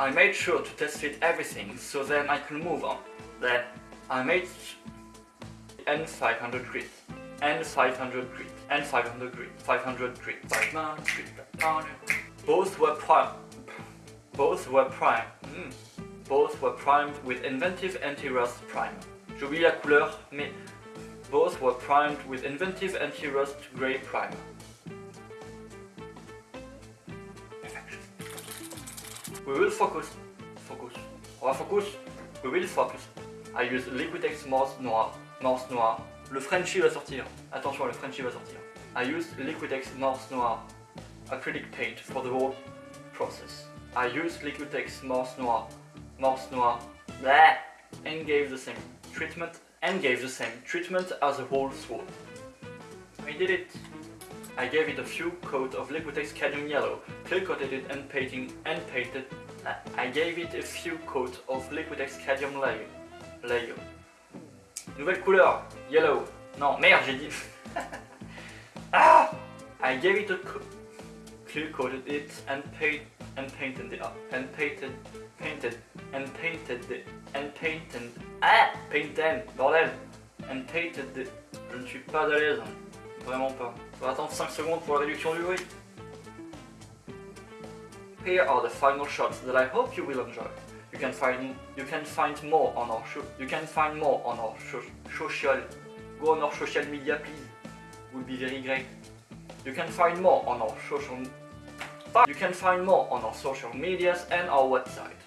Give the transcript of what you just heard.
I made sure to test fit everything so then I could move on. Then I made N500 grit, N500 grit, N500 grit, 500 grit, 500 grit. Both were prime. Both were prime. Hmm. Both were primed with inventive anti-rust primer. J'oublie la couleur, mais both were primed with inventive anti-rust grey primer. We will focus. Focus. On va focus. We will focus. I use Liquitex Morse Noir. Morse Noir. Le Frenchie va sortir. Attention, le Frenchie va sortir. I used Liquitex Morse Noir acrylic paint for the whole process. I used Liquitex Morse Noir. Morse Noir. Blah, and gave the same treatment and gave the same treatment as a whole sword. I did it. I gave it a few coat of Liquitex Cadmium Yellow, clear coated it and painting and painted. I gave it a few coat of Liquitex Cadmium layer. Nouvelle couleur, yellow. Non, merde, j'ai dit. ah! I gave it a clear coated it and paint and painted it up and painted painted and painted it and painted ah painted bordel and painted it. Je ne suis pas à l'aise, vraiment pas. On va attendre 5 secondes pour la réduction du bruit. Here are the final shots that I hope you will enjoy. You can find you can find more on our. You can find more on our social. Go on our social media, please. Would be very great. You can find more on our social. You can find more on our social medias and our website.